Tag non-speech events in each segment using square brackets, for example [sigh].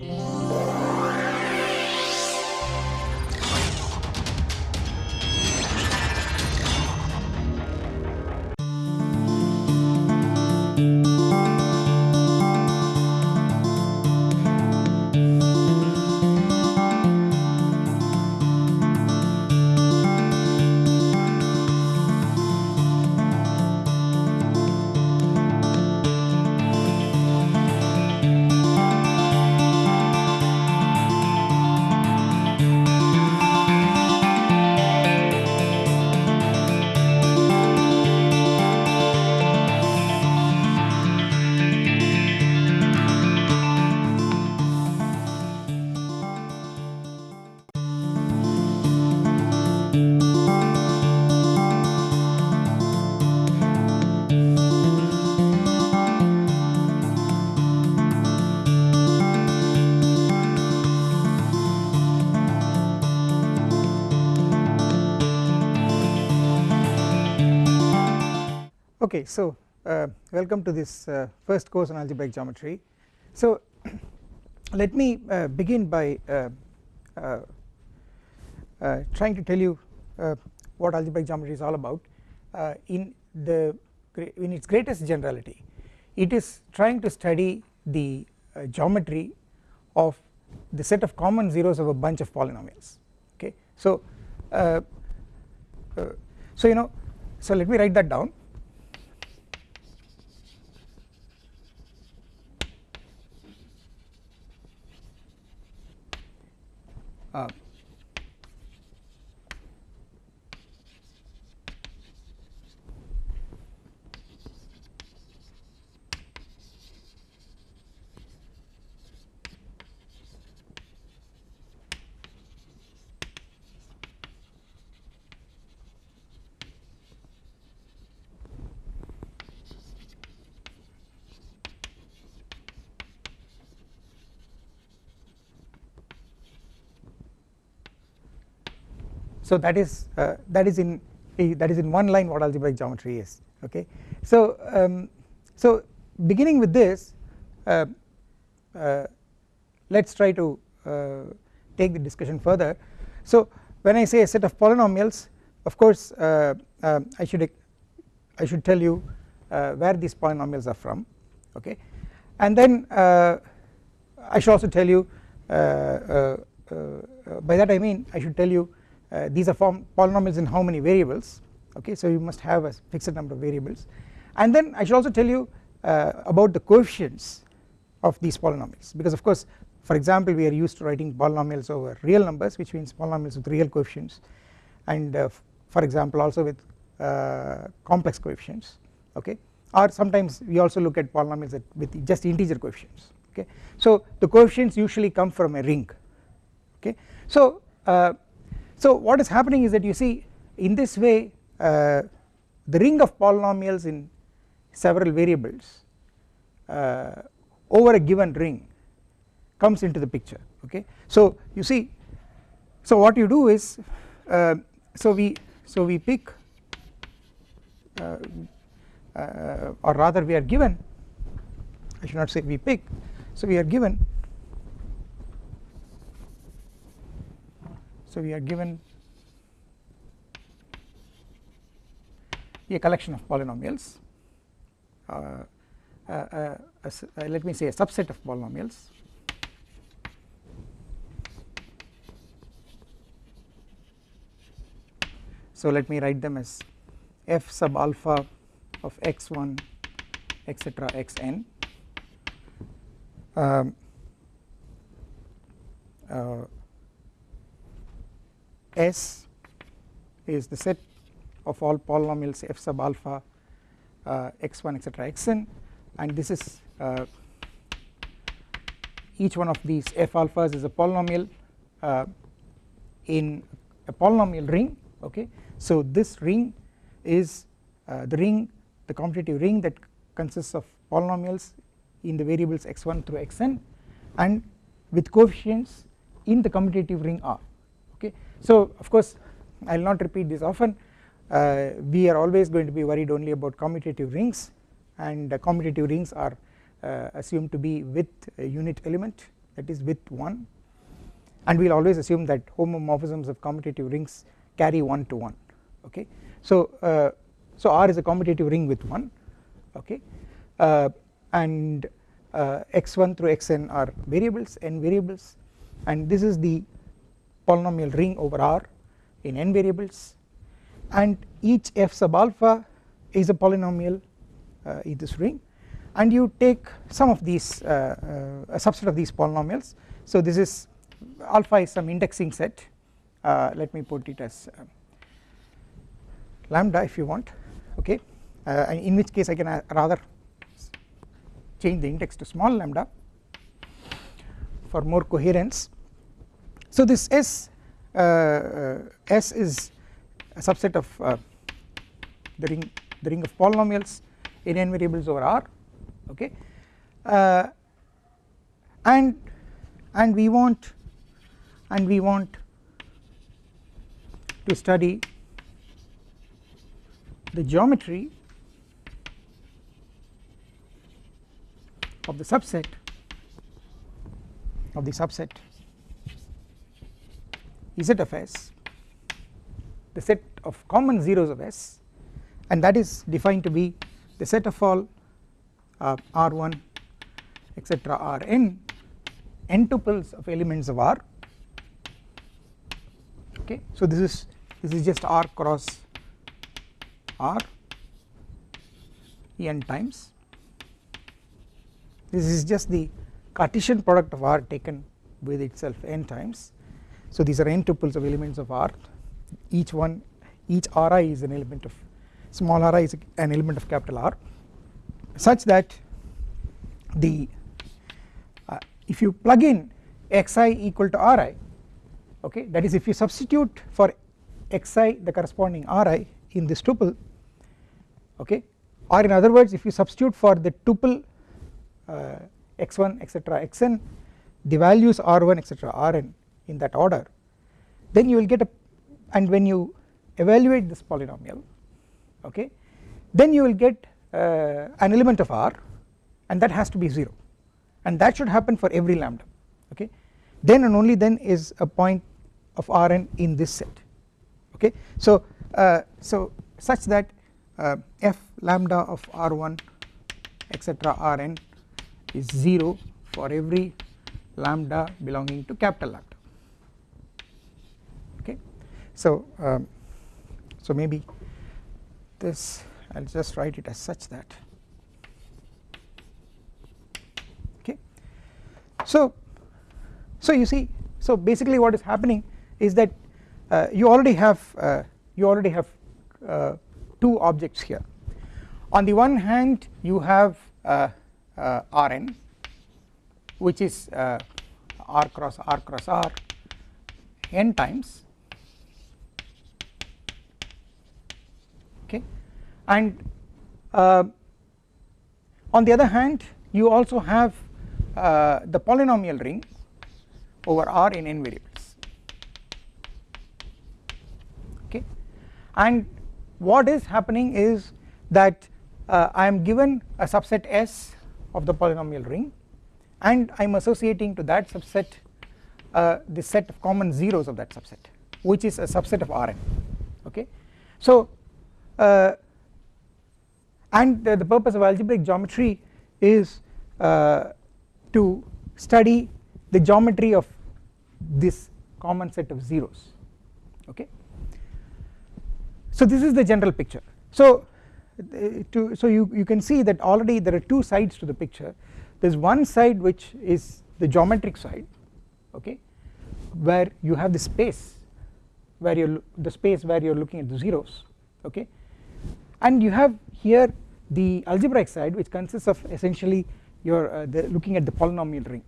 Yeah. Okay, so uh, welcome to this uh, first course on algebraic geometry. So [clears throat] let me uh, begin by uh, uh, uh, trying to tell you what algebraic geometry is all about in the in its greatest generality. It is trying to study the geometry of the set of common zeros of a bunch of polynomials. Okay so so you know so let me write that down uh, so that is uh, that is in that is in one line what algebraic geometry is okay? So um, so beginning with this uh, uh, let us try to uh, take the discussion further. So when I say a set of polynomials of course uh, um, I should I should tell you uh, where these polynomials are from okay? And then I should also tell you by that I mean I should tell you uh, these are form polynomials in how many variables? Okay so you must have a fixed number of variables. And then I should also tell you uh, about the coefficients of these polynomials. Because of course for example we are used to writing polynomials over real numbers which means polynomials with real coefficients. And uh, for example also with uh, complex coefficients. Okay? Or sometimes we also look at polynomials with just integer coefficients. Okay? So the coefficients usually come from a ring. Okay? So uh, so what is happening is that you see in this way uh, the ring of polynomials in several variables uh, over a given ring comes into the picture okay. So you see so what you do is uh, so we so we pick uh, uh, or rather we are given I should not say we pick so we are given So we are given a collection of polynomials. Uh, uh, uh, let me say a subset of polynomials. So let me write them as f sub alpha of x1 etc xn. Um, uh, S is the set of all polynomials f sub alpha uh, x1 etc xn and this is uh, each one of these f alphas is a polynomial uh, in a polynomial ring okay? So this ring is uh, the ring the commutative ring that consists of polynomials in the variables x1 through xn and with coefficients in the commutative ring R okay so of course I will not repeat this often. Uh, we are always going to be worried only about commutative rings and commutative rings are uh, assumed to be with a unit element that is with 1 and we will always assume that homomorphisms of commutative rings carry 1 to 1 okay. So, uh, so R is a commutative ring with 1 okay? Uh, and uh, x1 through xn are variables n variables. And this is the polynomial ring over R in n variables. And each f sub alpha is a polynomial uh, in this ring. And you take some of these uh, uh, a subset of these polynomials. So this is alpha is some indexing set. Uh, let me put it as uh, lambda if you want okay? Uh, in which case I can rather change the index to small lambda for more coherence so this S S is a subset of uh, the ring the ring of polynomials in n variables over R okay? Uh, and and we want and we want to study the geometry of the subset of the subset Z of S the set of common zeros of S and that is defined to be the set of all uh, R1 etc Rn n tuples of elements of R. Okay so this is this is just R cross R n times. This is just the Cartesian product of R taken with itself n times so these are n tuples of elements of R. Each one each Ri is an element of small ri is an element of capital R such that the uh, if you plug in xi equal to Ri okay that is if you substitute for xi the corresponding Ri in this tuple okay or in other words if you substitute for the tuple uh, x1 etc xn the values r1 etc rn in that order. Then you will get a and when you evaluate this polynomial okay then you will get uh, an element of R and that has to be 0 and that should happen for every lambda okay. Then and only then is a point of Rn in this set okay. So uh, so such that uh, f lambda of R1 etc Rn is 0 for every lambda belonging to capital lambda so, um, so maybe this I will just write it as such that. Okay. So, so you see so basically what is happening is that uh, you already have uh, you already have uh, two objects here. On the one hand you have uh, uh, Rn which is uh, R cross R cross R n times and uh, on the other hand you also have uh, the polynomial ring over R in n variables. Okay? And what is happening is that uh, I am given a subset S of the polynomial ring and I am associating to that subset uh, the set of common zeros of that subset which is a subset of Rn. Okay. So uh, and the, the purpose of algebraic geometry is uh, to study the geometry of this common set of zeros. Okay? So this is the general picture. So uh, to so you you can see that already there are two sides to the picture. There is one side which is the geometric side okay where you have the space where you the space where you are looking at the zeros okay? And you have here the algebraic side which consists of essentially your uh, looking at the polynomial ring.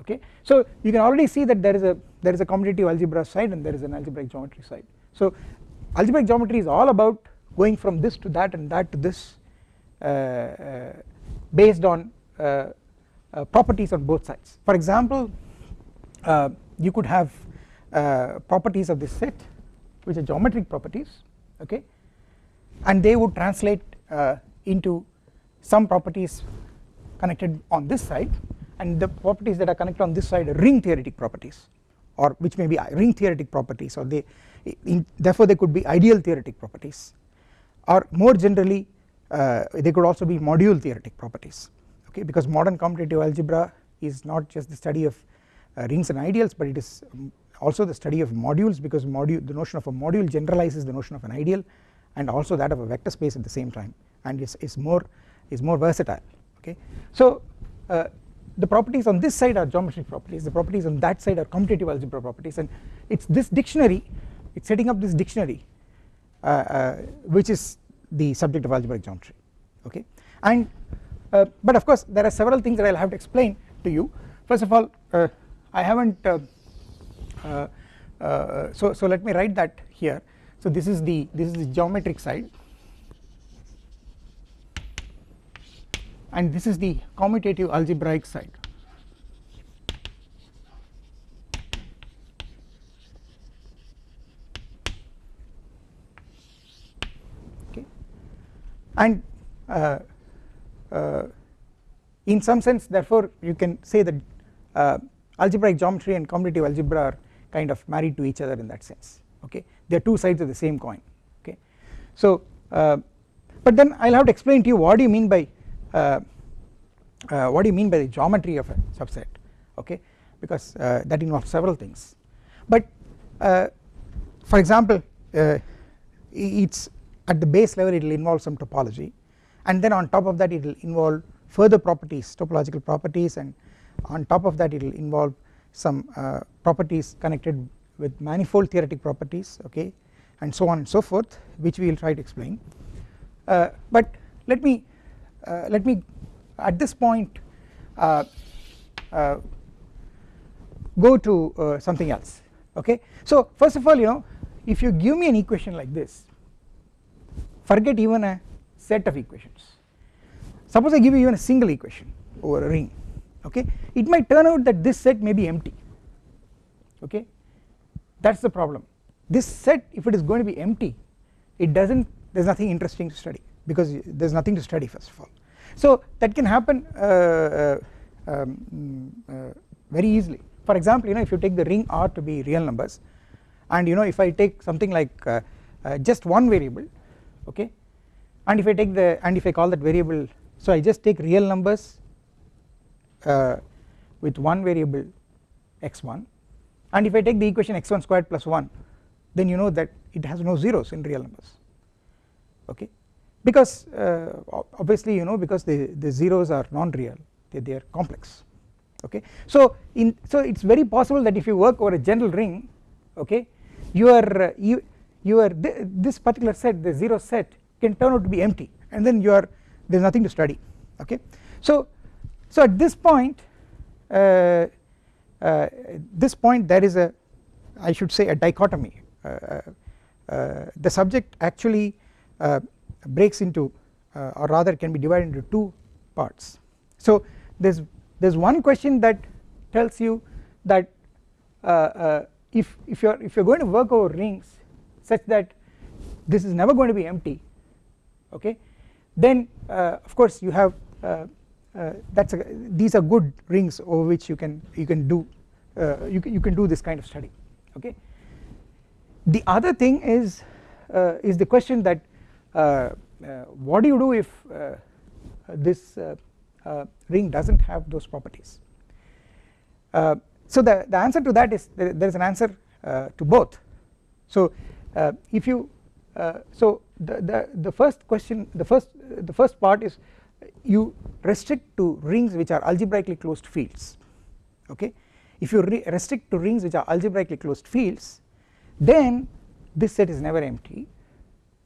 Okay? So you can already see that there is a there is a commutative algebra side and there is an algebraic geometry side. So algebraic geometry is all about going from this to that and that to this uh, uh, based on uh, uh, properties on both sides. For example uh, you could have properties of this set which are geometric properties okay? And they would translate into some properties connected on this side and the properties that are connected on this side are ring theoretic properties or which may be ring theoretic properties or they in, therefore they could be ideal theoretic properties. Or more generally uh, they could also be module theoretic properties okay? Because modern commutative algebra is not just the study of uh, rings and ideals but it is um, also the study of modules because module the notion of a module generalizes the notion of an ideal and also that of a vector space at the same time and is, is more is more versatile okay. So uh, the properties on this side are geometric properties the properties on that side are commutative algebra properties and it is this dictionary it is setting up this dictionary uh, uh, which is the subject of algebraic geometry okay? And uh, but of course there are several things that I will have to explain to you. First of all uh, I have not uh, uh, so so let me write that here so this is the this is the geometric side. And this is the commutative algebraic side. Okay. And uh, uh, in some sense therefore you can say that uh, algebraic geometry and commutative algebra are kind of married to each other in that sense okay? They are two sides of the same coin okay? So uh, but then I will have to explain to you what do you mean by uh, uh, what do you mean by the geometry of a subset okay? Because uh, that involves several things. But uh, for example uh, it's at the base level it will involve some topology. And then on top of that it will involve further properties topological properties. And on top of that it will involve some properties connected with manifold theoretic properties okay and so on and so forth which we will try to explain. Uh, but let me uh, let me at this point uh, uh, go to uh, something else okay. So first of all you know if you give me an equation like this forget even a set of equations. Suppose I give you even a single equation over a ring okay. It might turn out that this set may be empty okay that is the problem. This set if it is going to be empty it does not there is nothing interesting to study because there is nothing to study first of all. So that can happen uh, uh, um, uh, very easily. For example you know if you take the ring R to be real numbers and you know if I take something like uh, uh, just one variable okay and if I take the and if I call that variable so I just take real numbers with one variable x1 and if I take the equation x1 squared plus 1 then you know that it has no zeros in real numbers. Okay? Because uh, obviously you know because the, the zeros are non-real they, they are complex. Okay? So in so it's very possible that if you work over a general ring okay your uh, you your th this particular set the zero set can turn out to be empty and then you are there is nothing to study. Okay? So so at this point uh, uh, this point there is a I should say a dichotomy. Uh, uh, the subject actually uh, breaks into or rather can be divided into two parts. So there is there is one question that tells you that if if you are if you are going to work over rings such that this is never going to be empty okay then of course you have uh, that's a, these are good rings over which you can you can do uh, you can you can do this kind of study okay? The other thing is uh, is the question that uh, uh, what do you do if uh, this ring doesn't have those properties? So the the answer to that is there, is an answer to both. So if you so the, the the first question the first the first part is you restrict to rings which are algebraically closed fields okay? If you restrict to rings which are algebraically closed fields then this set is never empty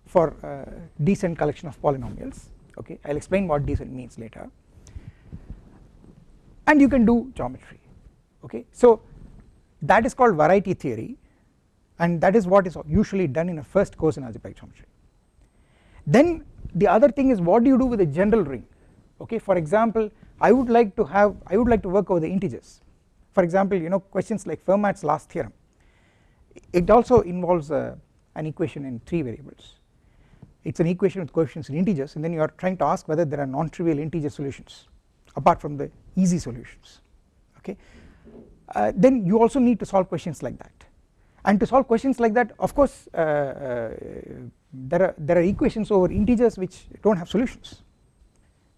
for uh, decent collection of polynomials okay? I will explain what decent means later. And you can do geometry okay? So that is called variety theory and that is what is usually done in a first course in algebraic geometry. Then the other thing is what do you do with a general ring? Okay for example I would like to have I would like to work over the integers. For example you know questions like Fermat's last theorem. It also involves uh, an equation in 3 variables. It is an equation with coefficients in integers and then you are trying to ask whether there are non-trivial integer solutions apart from the easy solutions. Okay? Uh, then you also need to solve questions like that and to solve questions like that of course uh, uh, there are there are equations over integers which do not have solutions.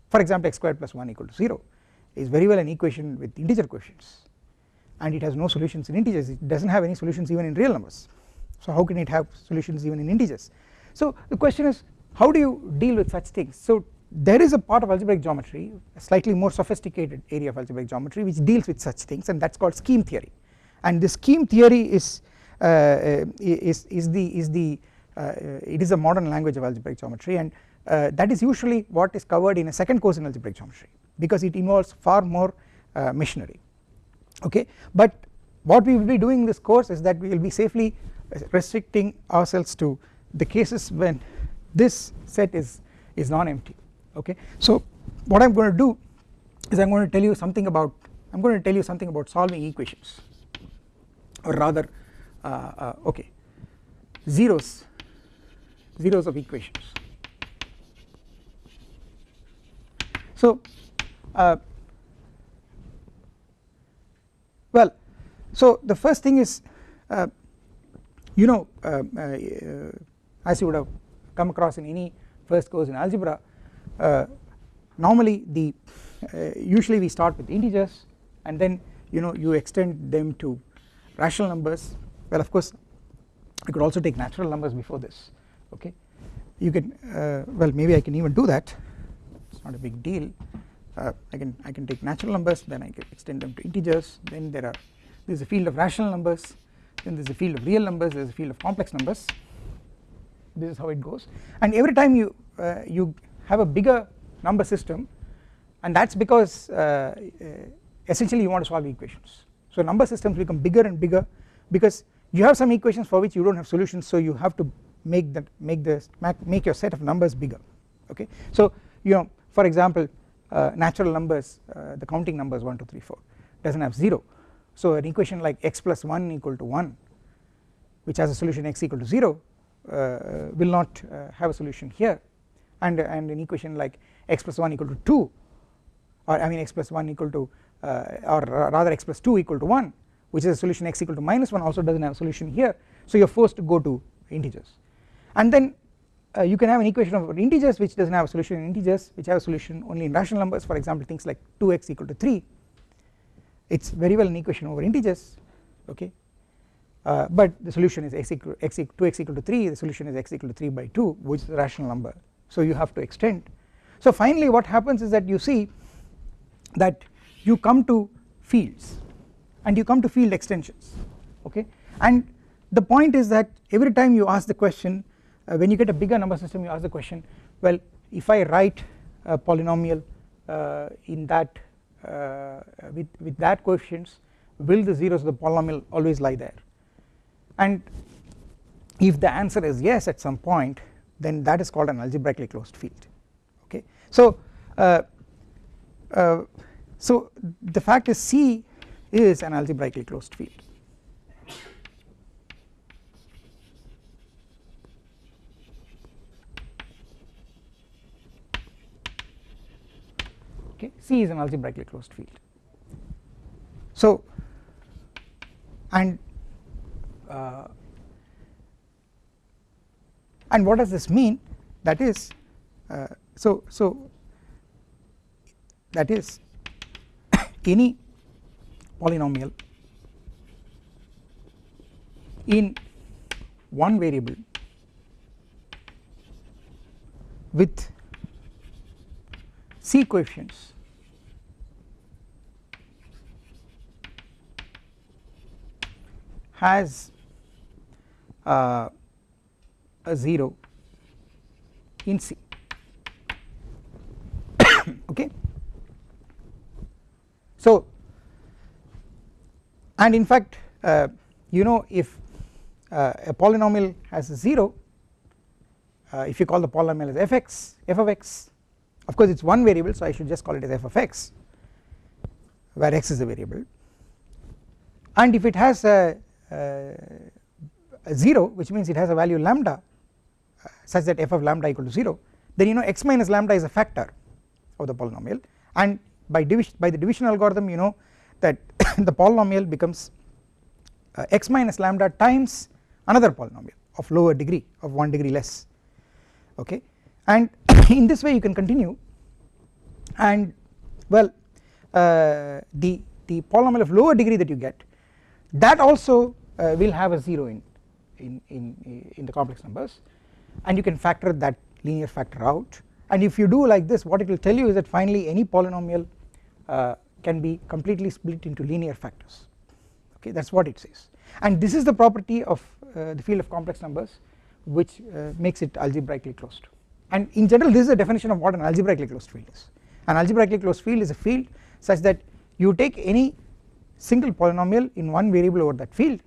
For example x squared plus 1 equal to 0 is very well an equation with integer coefficients and it has no solutions in integers. It does not have any solutions even in real numbers. So how can it have solutions even in integers? So the question is how do you deal with such things? So there is a part of algebraic geometry a slightly more sophisticated area of algebraic geometry which deals with such things and that is called scheme theory. And this scheme theory is is is the is the uh, it is a modern language of algebraic geometry and uh, that is usually what is covered in a second course in algebraic geometry because it involves far more uh, machinery. Okay? But what we will be doing in this course is that we will be safely restricting ourselves to the cases when this set is is non-empty. Okay? So what I'm going to do is I'm going to tell you something about I'm going to tell you something about solving equations. Or rather uh, uh, okay. Zeros. Zeros of equations. So uh, well so the first thing is uh, you know uh, uh, as you would have come across in any first course in algebra uh, normally the uh, usually we start with integers and then you know you extend them to rational numbers well of course I could also take natural numbers before this okay? You can uh, well maybe I can even do that. It's not a big deal. Uh, I can I can take natural numbers then I can extend them to integers. Then there are there is a field of rational numbers. Then there is a field of real numbers. There is a field of complex numbers. This is how it goes. And every time you uh, you have a bigger number system and that is because uh, uh, essentially you want to solve equations. So number systems become bigger and bigger because you have some equations for which you do not have solutions so you have to make that make the make your set of numbers bigger okay? So you know for example uh, natural numbers uh, the counting numbers 1 2 3 4 does not have 0 so an equation like x plus 1 equal to 1 which has a solution x equal to 0 uh, will not uh, have a solution here. And, and an equation like x plus 1 equal to 2 or I mean x plus 1 equal to uh, or rather x plus 2 equal to 1 which is a solution x equal to minus 1 also does not have a solution here. So you are forced to go to integers. And then uh, you can have an equation of integers which does not have a solution in integers which have a solution only in rational numbers. For example things like 2x equal to 3 it is very well an equation over integers okay? Uh, but the solution is x equal x equal 2x equal to 3 the solution is x equal to 3 by 2 which is a rational number. So you have to extend. So finally what happens is that you see that you come to fields and you come to field extensions okay? And the point is that every time you ask the question uh, when you get a bigger number system you ask the question well if I write a polynomial uh, in that uh, with, with that coefficients will the zeros of the polynomial always lie there? And if the answer is yes at some point then that is called an algebraically closed field okay? So uh, uh, so the fact is C is an algebraically closed field. Okay C is an algebraically closed field. So and uh, and what does this mean? That is uh, so so that is [coughs] any polynomial in one variable with c coefficients has uh, a 0 in C [coughs] okay. So and in fact uh, you know if uh, a polynomial has a 0 uh, if you call the polynomial as fx f of x of course it is one variable so I should just call it as f of x where x is the variable. And if it has a, a, a 0 which means it has a value lambda uh, such that f of lambda equal to 0 then you know x minus lambda is a factor of the polynomial. And by division by the division algorithm you know that [coughs] the polynomial becomes uh, x minus lambda times another polynomial of lower degree of 1 degree less okay? And [coughs] in this way you can continue. And well uh, the the polynomial of lower degree that you get that also uh, will have a 0 in, in, in, in the complex numbers. And you can factor that linear factor out. And if you do like this what it will tell you is that finally any polynomial uh, can be completely split into linear factors. Okay that is what it says. And this is the property of uh, the field of complex numbers which uh, makes it algebraically closed. And in general this is the definition of what an algebraically closed field is. An algebraically closed field is a field such that you take any single polynomial in one variable over that field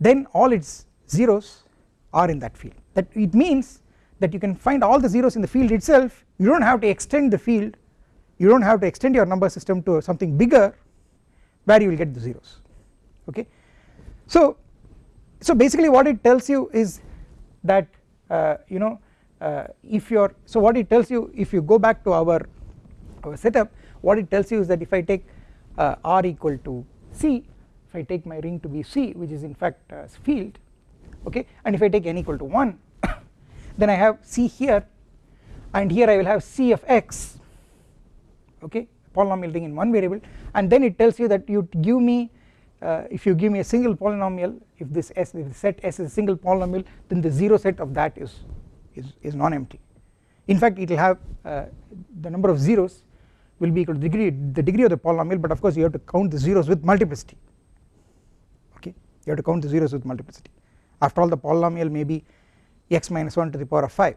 then all its zeros are in that field. That it means that you can find all the zeros in the field itself. You do not have to extend the field you do not have to extend your number system to something bigger where you will get the zeros okay. So, so basically what it tells you is that uh, you know uh, if you are so what it tells you if you go back to our our setup what it tells you is that if I take uh, r equal to c if I take my ring to be c which is in fact a field okay and if I take n equal to 1 [coughs] then I have c here and here I will have c of x okay polynomial ring in one variable and then it tells you that you give me uh, if you give me a single polynomial if this s if the set s is a single polynomial then the 0 set of that is is, is non-empty. In fact it will have uh, the number of zeros will be equal to the degree the degree of the polynomial but of course you have to count the zeros with multiplicity. Okay? You have to count the zeros with multiplicity. After all the polynomial may be x minus 1 to the power of 5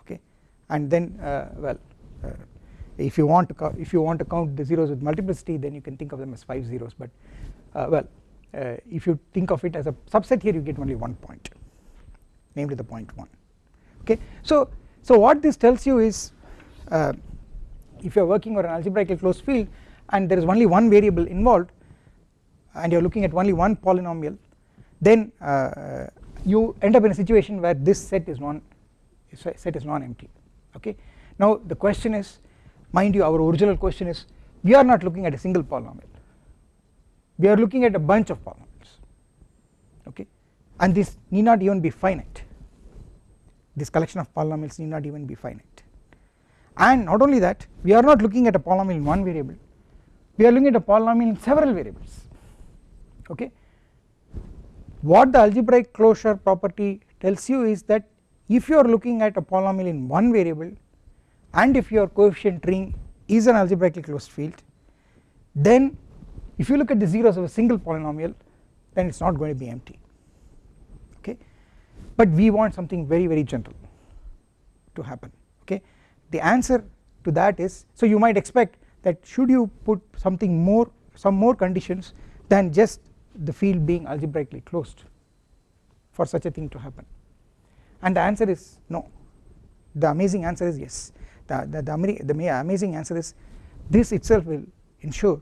okay? And then uh, well uh, if you want to if you want to count the zeros with multiplicity then you can think of them as 5 zeros. But uh, well uh, if you think of it as a subset here you get only one point. Namely the point 1 okay? So so what this tells you is uh, if you are working on an algebraically closed field and there is only one variable involved and you are looking at only one polynomial then uh, you end up in a situation where this set is non set is non-empty. Okay. Now the question is mind you our original question is we are not looking at a single polynomial. We are looking at a bunch of polynomials. Okay? And this need not even be finite. This collection of polynomials need not even be finite. And not only that we are not looking at a polynomial in one variable. We are looking at a polynomial in several variables. Okay? What the algebraic closure property tells you is that if you are looking at a polynomial in one variable and if your coefficient ring is an algebraically closed field then if you look at the zeros of a single polynomial then it is not going to be empty. Okay? But we want something very very gentle to happen. Okay? The answer to that is so you might expect that should you put something more some more conditions than just the field being algebraically closed for such a thing to happen? And the answer is no. The amazing answer is yes the, the, the, the amazing answer is this itself will ensure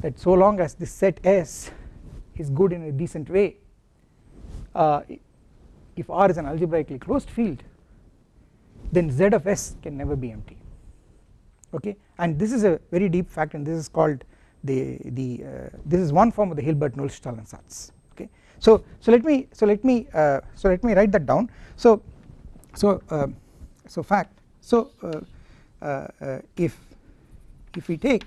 that so long as this set S is good in a decent way uh, if R is an algebraically closed field then Z of S can never be empty. Okay? And this is a very deep fact and this is called the the uh, this is one form of the Hilbert-Nullstellensatz ansatz okay? So so let me so let me uh, so let me write that down. So so uh, so fact so uh, Uh, uh, if if we take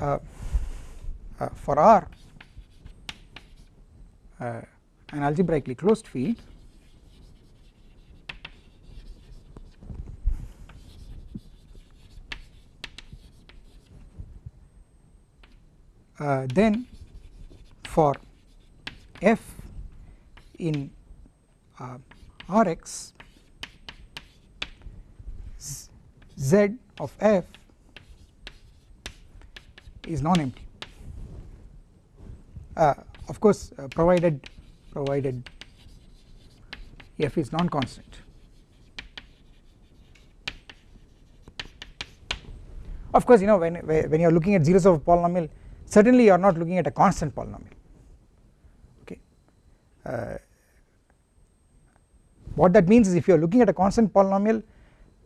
uh, for R an algebraically closed field uh, then for f in uh, Rx z of f is non-empty. Uh, of course uh, provided provided f is non-constant. Of course you know when when you are looking at zeros of a polynomial certainly you are not looking at a constant polynomial. Okay. Uh, what that means is if you are looking at a constant polynomial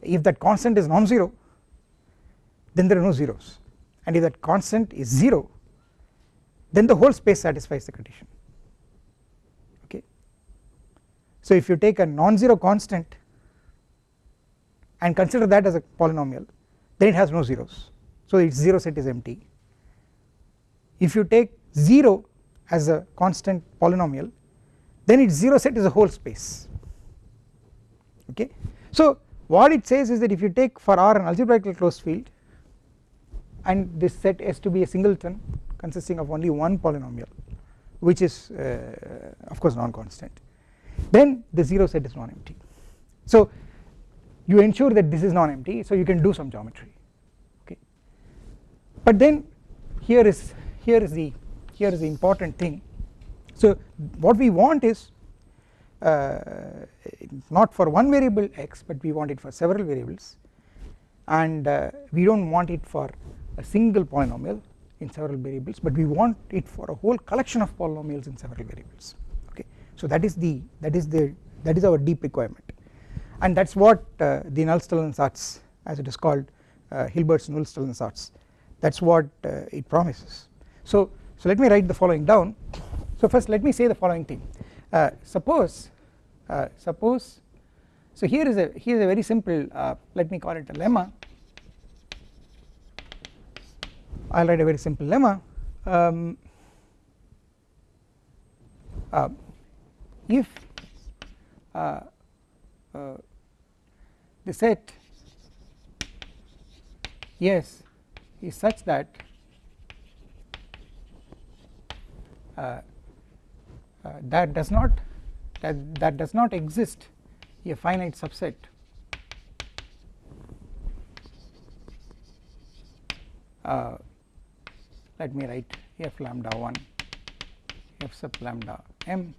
if that constant is non-zero then there are no zeros and if that constant is 0 then the whole space satisfies the condition okay. So if you take a non-zero constant and consider that as a polynomial then it has no zeros so its 0 set is empty. If you take 0 as a constant polynomial then its 0 set is a whole space okay. So what it says is that if you take for R an algebraically closed field and this set S to be a singleton consisting of only one polynomial which is uh, of course non-constant then the 0 set is non-empty. So you ensure that this is non-empty so you can do some geometry okay but then here is here is the here is the important thing so what we want is not for one variable x but we want it for several variables. And uh, we do not want it for a single polynomial in several variables but we want it for a whole collection of polynomials in several variables. Okay. So that is the that is the that is our deep requirement. And that is what uh, the Nullstellensatz as it is called uh, Hilbert's Nullstellensatz that is what uh, it promises. So so let me write the following down. So first let me say the following thing uh, suppose uh, suppose so here is a here is a very simple uh, let me call it a lemma. I will write a very simple lemma. Um, uh, if uh, uh, the set yes is such that uh, that does not that that does not exist a finite subset. Uh, let me write f lambda 1 f sub lambda m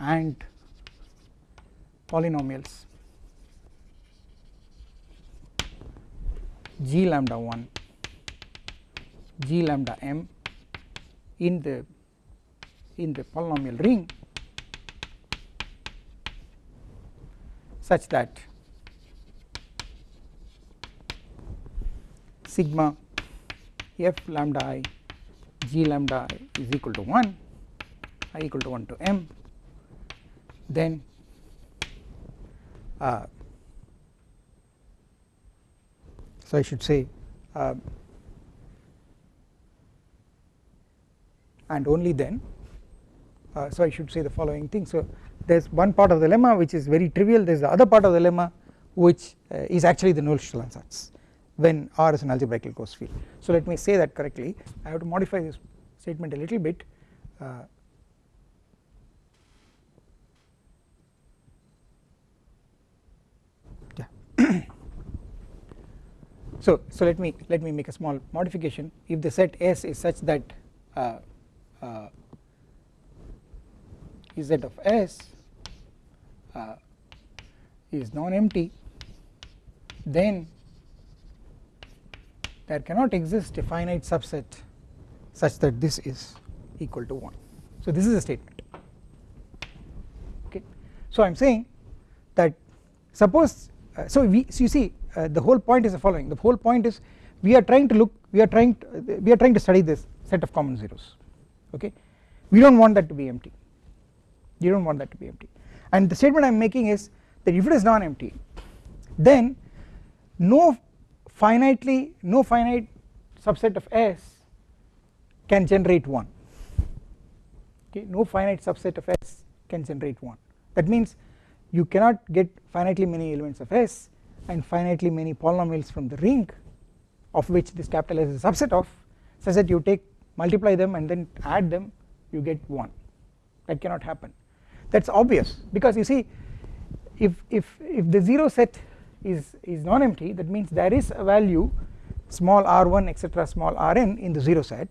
and polynomials. G lambda 1 g lambda m in the in the polynomial ring such that sigma f lambda i g lambda i is equal to 1 i equal to 1 to m. Then uh, so I should say uh, and only then uh, so I should say the following thing. So there is one part of the lemma which is very trivial. There is the other part of the lemma which uh, is actually the Nullstellensatz when R is an algebraically closed field. So let me say that correctly. I have to modify this statement a little bit. Uh, yeah. [coughs] So so let me let me make a small modification. If the set S is such that uh, uh, Z of S uh, is non-empty. Then there cannot exist a finite subset such that this is equal to 1 so this is a statement. Okay. So I am saying that suppose uh, so we so you see uh, the whole point is the following. The whole point is we are trying to look we are trying to, we are trying to study this set of common zeros. Okay. We do not want that to be empty you do not want that to be empty. And the statement I am making is that if it is non empty then no finitely no finite subset of S can generate 1 okay no finite subset of S can generate 1 that means you cannot get finitely many elements of S and finitely many polynomials from the ring of which this capital S is a subset of such that you take multiply them and then add them you get 1 that cannot happen that is obvious. Because you see if if if the 0 set is, is non-empty that means there is a value small r1 etc small rn in the 0 set.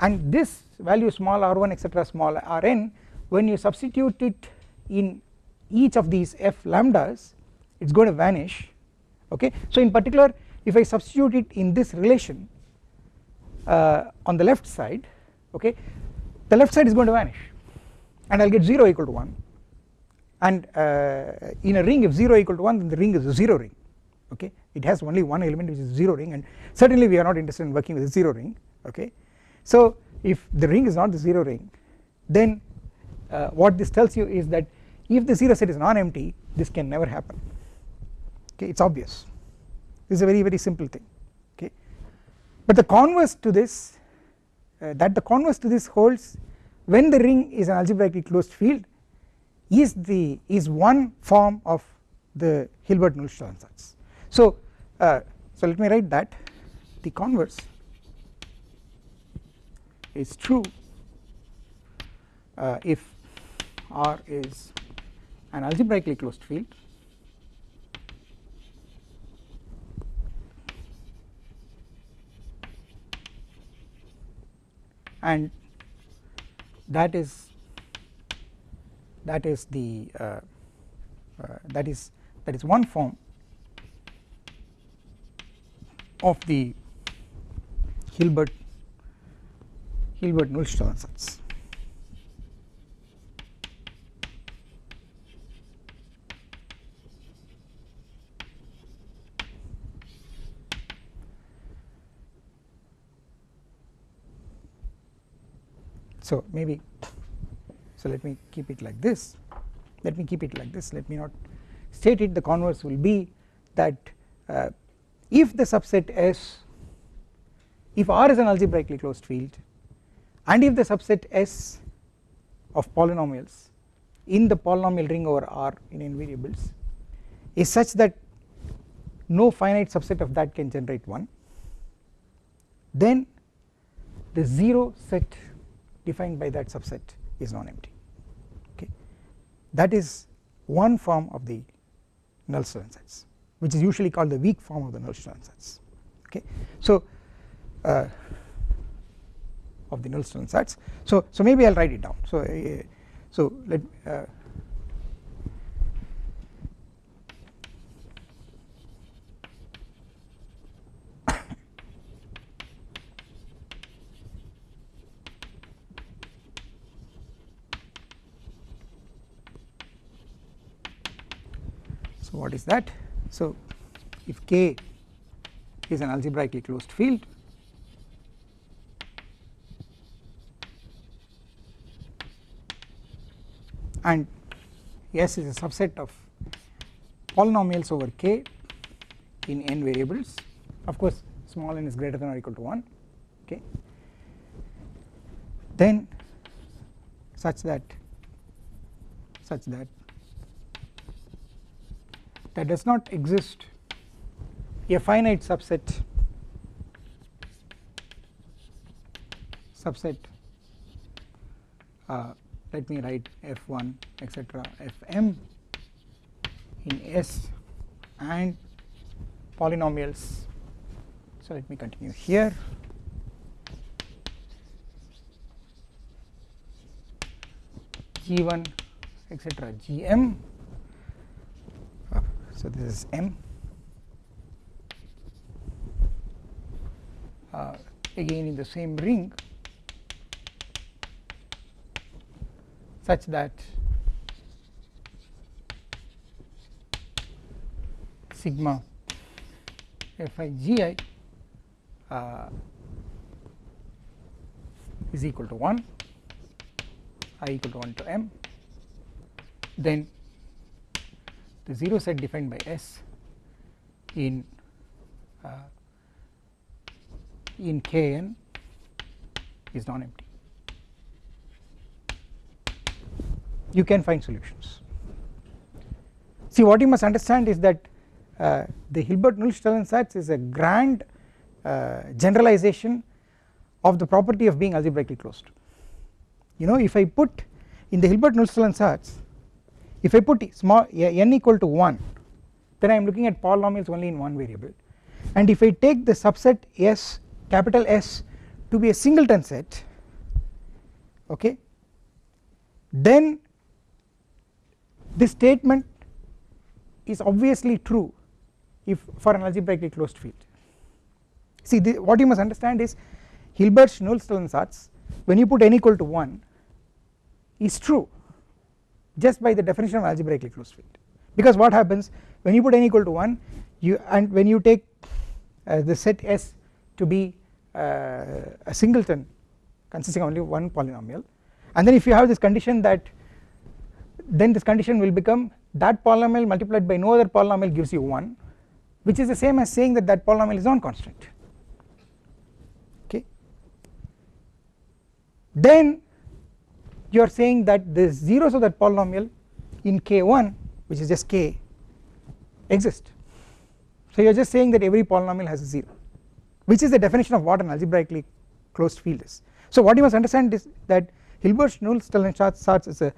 And this value small r1 etc small rn when you substitute it in each of these f lambdas it is going to vanish. Okay. So in particular if I substitute it in this relation uh, on the left side okay the left side is going to vanish and I will get 0 equal to 1 and uh, in a ring if 0 equal to 1 then the ring is a 0 ring okay? It has only one element which is 0 ring and certainly we are not interested in working with a 0 ring okay. So if the ring is not the 0 ring then uh, what this tells you is that if the 0 set is non-empty this can never happen okay? It is obvious. This is a very very simple thing okay? But the converse to this uh, that the converse to this holds when the ring is an algebraically closed field is the is one form of the Hilbert-Nullstellensatz ansatz. So uh, so let me write that the converse is true uh, if R is an algebraically closed field and that is that is the uh, uh, that is that is one form of the Hilbert Hilbert Nullstellensatz So maybe so let me keep it like this. Let me keep it like this. Let me not state it. The converse will be that uh, if the subset S if R is an algebraically closed field and if the subset S of polynomials in the polynomial ring over R in n variables is such that no finite subset of that can generate 1 then the 0 set defined by that subset is non-empty. Okay? That is one form of the Nullstellensatz which is usually called the weak form of the null Nullstellensatz okay? So uh, of the null Nullstellensatz so so maybe I'll write it down. So uh, so let uh, what is that? So if K is an algebraically closed field and S is a subset of polynomials over K in n variables of course small n is greater than or equal to 1 okay then such that such that there does not exist a finite subset subset uh, let me write f1 etc fm in S and polynomials. So let me continue here. G1 etc gm so this is M. Uh, again in the same ring such that sigma fi gi uh, is equal to 1 i equal to 1 to m. Then the 0 set defined by S in uh, in Kn is non-empty. You can find solutions. See what you must understand is that uh, the Hilbert-Nullstellensatz is a grand uh, generalization of the property of being algebraically closed. You know if I put in the Hilbert-Nullstellensatz if I put small n equal to 1 then I am looking at polynomials only in one variable. And if I take the subset S capital S to be a singleton set okay then this statement is obviously true if for an algebraically closed field. See the, what you must understand is Hilbert's Nullstellensatz when you put n equal to 1 is true just by the definition of algebraically closed field. Because what happens when you put n equal to 1 you and when you take uh, the set S to be uh, a singleton consisting only of one polynomial and then if you have this condition that then this condition will become that polynomial multiplied by no other polynomial gives you 1 which is the same as saying that that polynomial is non-constant. Okay? Then you are saying that the zeros of that polynomial in k1 which is just k exist. So you are just saying that every polynomial has a 0 which is the definition of what an algebraically closed field is. So what you must understand is that Hilbert's Nullstellensatz is a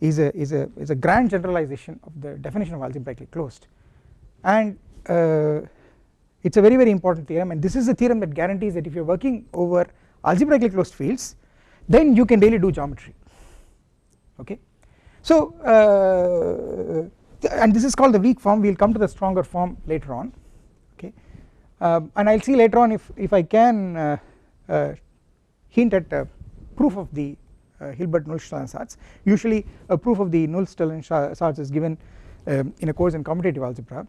is a is a is a grand generalization of the definition of algebraically closed. And uh, it is a very very important theorem. And this is a theorem that guarantees that if you are working over algebraically closed fields then you can really do geometry okay. So uh, and this is called the weak form. We will come to the stronger form later on. Okay. Um, and I will see later on if, if I can uh, uh hint at proof of the uh, Hilbert Nullstellensatz usually a proof of the Nullstellensatz is given um, in a course in commutative algebra.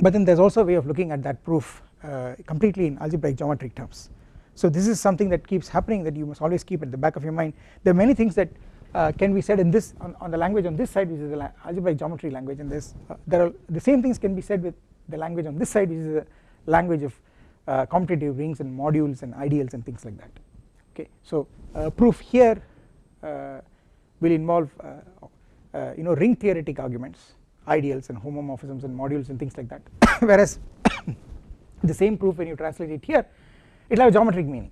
But then there is also a way of looking at that proof uh, completely in algebraic geometric terms. So this is something that keeps happening that you must always keep at the back of your mind. There are many things that uh, can be said in this on, on, the language on this side which is the algebraic geometry language and this uh, there are the same things can be said with the language on this side which is the language of uh, commutative rings and modules and ideals and things like that okay. So proof here uh, will involve uh, uh, you know ring theoretic arguments ideals and homomorphisms and modules and things like that [coughs] whereas [coughs] the same proof when you translate it here it will have a geometric meaning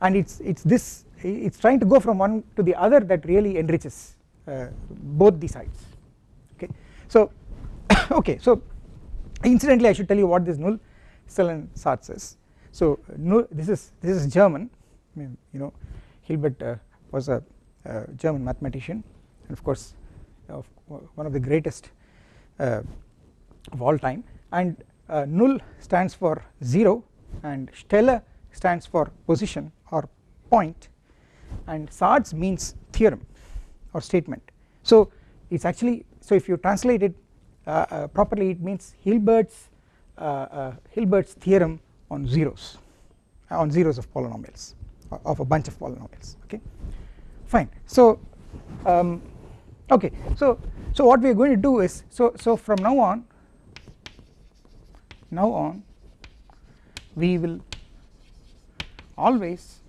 and it's it's this it's trying to go from one to the other that really enriches uh, both the sides. Okay. So [coughs] okay. So incidentally I should tell you what this null Stellensatz is so null this is this is German. I mean, you know Hilbert uh, was a, a German mathematician and of course of one of the greatest uh, of all time. And uh, null stands for 0 and Stelle stands for position or point and Satz means theorem or statement. So it is actually so if you translate it uh, uh, properly it means Hilbert's uh, uh, Hilbert's theorem on zeros on zeros of polynomials of a bunch of polynomials okay? Fine. So um, okay. So so what we are going to do is so so from now on now on we will always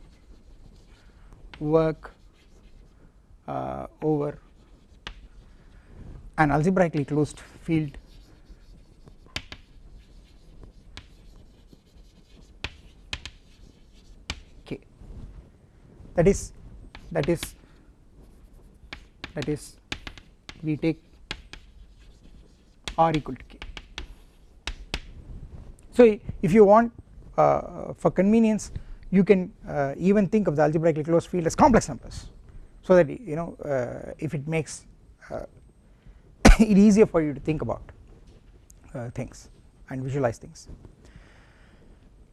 work uh, over. An algebraically closed field. K that is that is that is we take r equal to k. So if you want uh, for convenience you can uh, even think of the algebraically closed field as complex numbers. So that you know uh, if it makes uh, [coughs] it easier for you to think about uh, things and visualize things.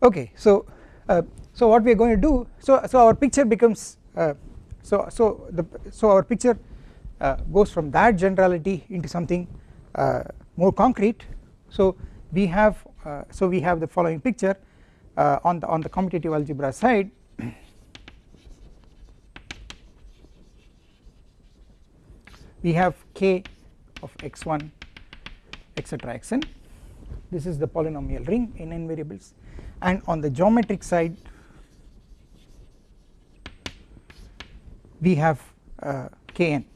Okay so uh, so what we are going to do so so our picture becomes so so the so our picture goes from that generality into something more concrete. So we have so we have the following picture uh, on the on the commutative algebra side we have k of x1 etc xn this is the polynomial ring in n variables. And on the geometric side we have uh, kn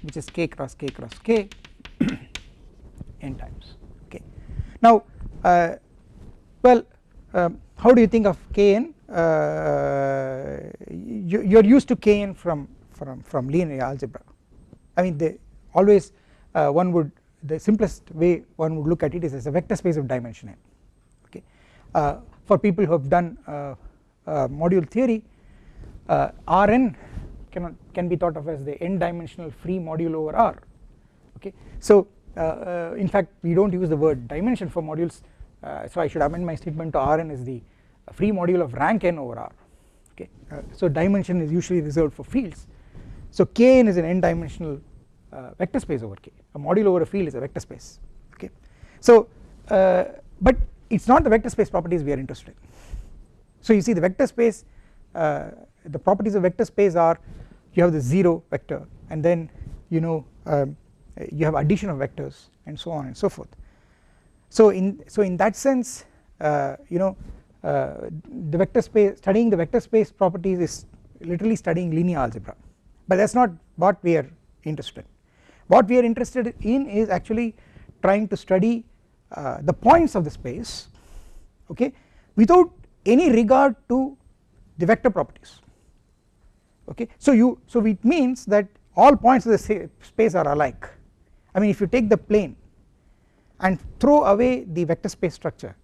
which is k cross k cross k [clears throat] n times. Okay. Now uh, well how do you think of kn uh, you, are used to kn from from from linear algebra. I mean always uh, one would the simplest way one would look at it is as a vector space of dimension n okay? Uh, for people who have done uh, uh, module theory Rn can, can be thought of as the n dimensional free module over R okay. So uh, uh, in fact we do not use the word dimension for modules. uh, so I should amend my statement to Rn is the free module of rank n over R okay. so dimension is usually reserved for fields so Kn is an n dimensional uh, vector space over K a module over a field is a vector space okay. So uh, but it is not the vector space properties we are interested in. So you see the vector space uh, the properties of vector space are you have the 0 vector and then you know um, you have addition of vectors and so on and so forth. So in so in that sense uh, you know uh, the vector space studying the vector space properties is literally studying linear algebra but that is not what we are interested in. What we are interested in is actually trying to study uh, the points of the space okay without any regard to the vector properties okay. So you so it means that all points of the space are alike I mean if you take the plane and throw away the vector space structure.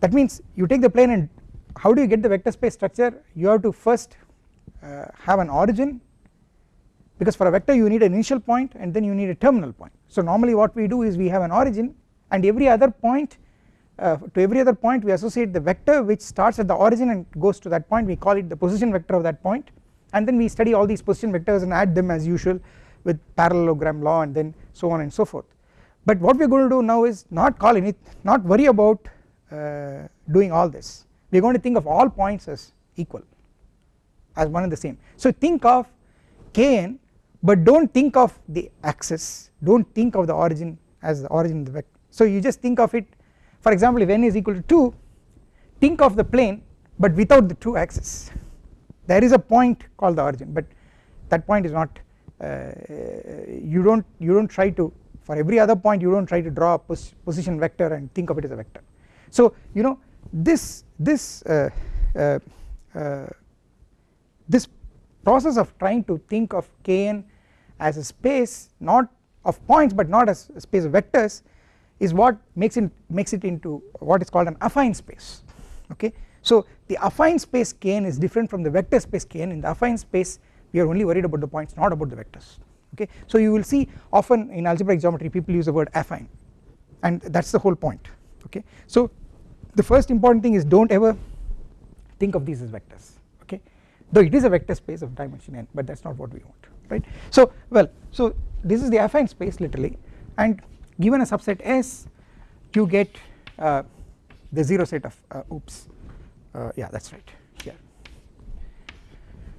That means you take the plane and how do you get the vector space structure? You have to first uh, have an origin because for a vector you need an initial point and then you need a terminal point. So normally what we do is we have an origin and every other point uh, to every other point we associate the vector which starts at the origin and goes to that point. We call it the position vector of that point and then we study all these position vectors and add them as usual with parallelogram law and then so on and so forth but what we are going to do now is not call any not worry about uh, doing all this. We are going to think of all points as equal as one and the same. So think of kn but do not think of the axis. Do not think of the origin as the origin of the vector. So you just think of it for example if n is equal to 2 think of the plane but without the 2 axis there is a point called the origin but that point is not uh, you do not you do not try to for every other point you do not try to draw a pos position vector and think of it as a vector. So you know this this uh, uh, uh, this process of trying to think of Kn as a space not of points but not as a space of vectors is what makes it makes it into what is called an affine space. Okay. So the affine space Kn is different from the vector space Kn. In the affine space we are only worried about the points not about the vectors okay. So you will see often in algebraic geometry people use the word affine and that is the whole point okay. So the first important thing is do not ever think of these as vectors okay though it is a vector space of dimension n but that is not what we want right. So well so this is the affine space literally and given a subset S you get uh, the 0 set of uh, oops uh, yeah that is right here.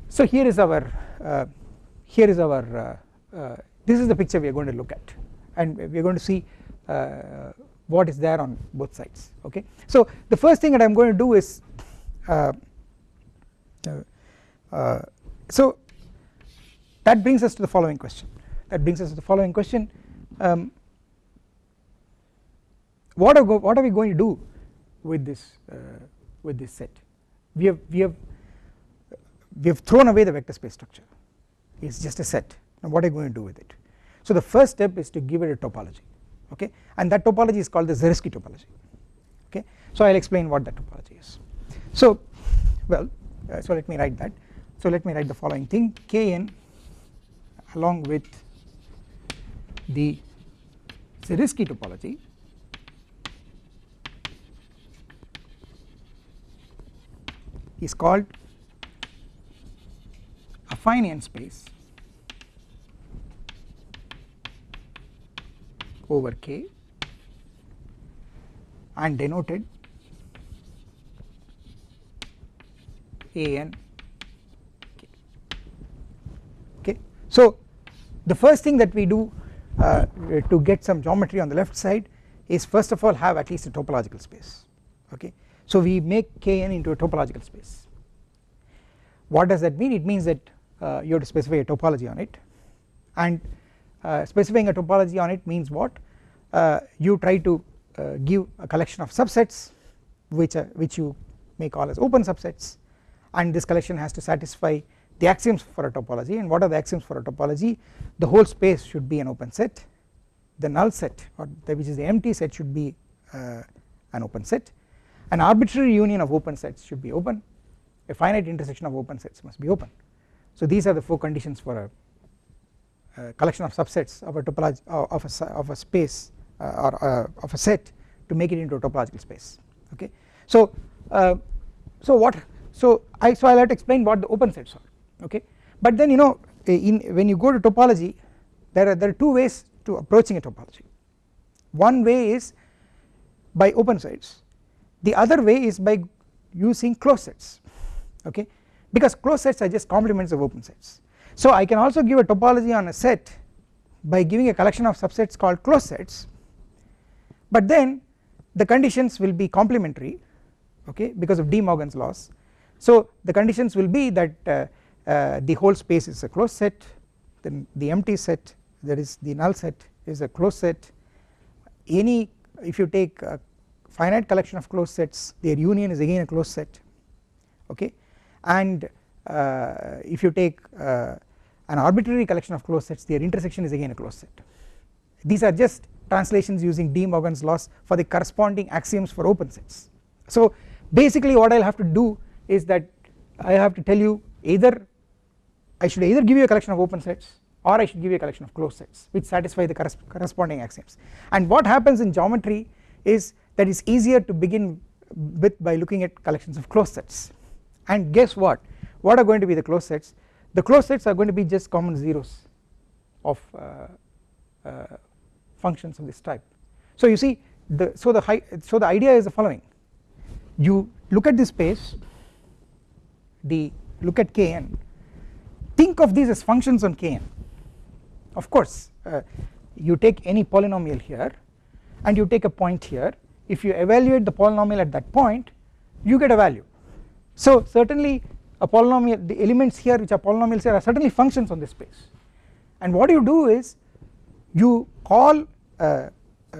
So here is our uh, here is our uh, Uh, this is the picture we are going to look at. And we are going to see uh, what is there on both sides okay. So the first thing that I am going to do is uh, so that brings us to the following question. That brings us to the following question. Um, what are what are we going to do with this uh, with this set? We have we have we have thrown away the vector space structure. It is just a set now what are you going to do with it? So the first step is to give it a topology okay? And that topology is called the Zariski topology okay? So I will explain what that topology is. So well uh, so let me write that. So let me write the following thing. Kn along with the Zariski topology is called affine n space over K and denoted A n K. Okay. So the first thing that we do uh, to get some geometry on the left side is first of all have at least a topological space okay. So we make Kn into a topological space what does that mean it means that uh, you have to specify a topology on it and specifying a topology on it means what? Uh, you try to uh, give a collection of subsets which uh, which you may call as open subsets and this collection has to satisfy the axioms for a topology. And what are the axioms for a topology? The whole space should be an open set. The null set or the, which is the empty set should be uh, an open set. An arbitrary union of open sets should be open. A finite intersection of open sets must be open. So these are the four conditions for a uh, collection of subsets of a topology uh, of a, of a space uh, or uh, of a set to make it into a topological space okay. So uh, so what so I so I will have to explain what the open sets are okay? But then you know in when you go to topology there are there are two ways to approaching a topology. One way is by open sets. The other way is by using closed sets okay? Because closed sets are just complements of open sets so I can also give a topology on a set by giving a collection of subsets called closed sets but then the conditions will be complementary okay because of De Morgan's laws. So the conditions will be that uh, uh, the whole space is a closed set then the empty set that is the null set is a closed set. Any if you take a finite collection of closed sets their union is again a closed set okay and uh, if you take uh, an arbitrary collection of closed sets their intersection is again a closed set. These are just translations using De Morgan's laws for the corresponding axioms for open sets. So basically what I will have to do is that I have to tell you either I should either give you a collection of open sets or I should give you a collection of closed sets which satisfy the corresponding axioms. And what happens in geometry is that it's easier to begin with by looking at collections of closed sets. And guess what? What are going to be the closed sets the closed sets are going to be just common zeros of uh, uh, functions of this type. So you see the so the high so the idea is the following. You look at this space the look at kn. Think of these as functions on kn. Of course uh, you take any polynomial here and you take a point here. If you evaluate the polynomial at that point you get a value. So certainly a polynomial the elements here which are polynomials here are certainly functions on this space and what you do is you call uh, uh,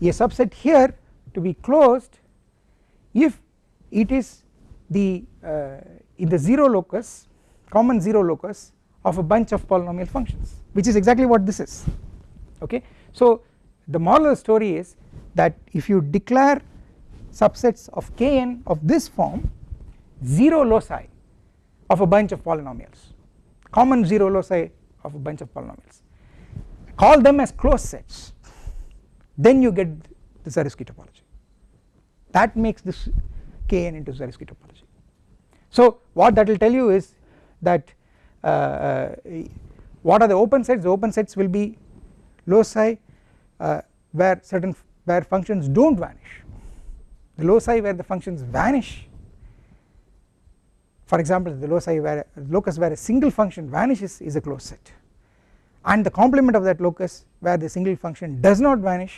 a subset here to be closed if it is the uh, in the 0 locus common 0 locus of a bunch of polynomial functions which is exactly what this is okay. So the moral of the story is that if you declare subsets of kn of this form 0 loci of a bunch of polynomials. Common 0 loci of a bunch of polynomials. Call them as closed sets. Then you get the Zariski topology. That makes this kn into Zariski topology. So what that will tell you is that uh, uh, what are the open sets? The open sets will be loci uh, where certain where functions do not vanish. The loci where the functions vanish for example the loci where locus where a single function vanishes is a closed set. And the complement of that locus where the single function does not vanish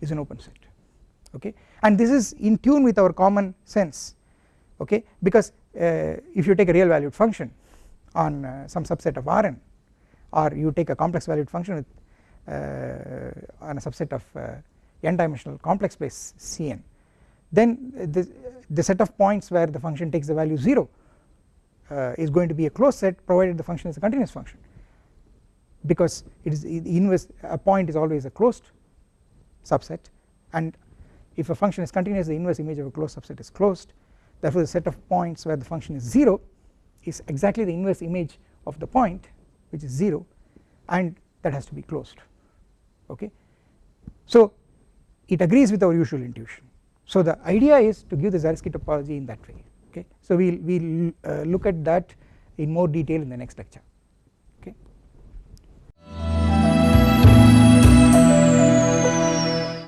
is an open set. Okay? And this is in tune with our common sense. Okay? Because uh, if you take a real valued function on uh, some subset of Rn or you take a complex valued function with uh, on a subset of uh, n dimensional complex space Cn then the, the set of points where the function takes the value 0 uh, is going to be a closed set provided the function is a continuous function. Because it is inverse a point is always a closed subset and if a function is continuous the inverse image of a closed subset is closed. Therefore the set of points where the function is 0 is exactly the inverse image of the point which is 0 and that has to be closed. Okay. So it agrees with our usual intuition. So the idea is to give the Zariski topology in that way okay so we will we'll, uh, look at that in more detail in the next lecture.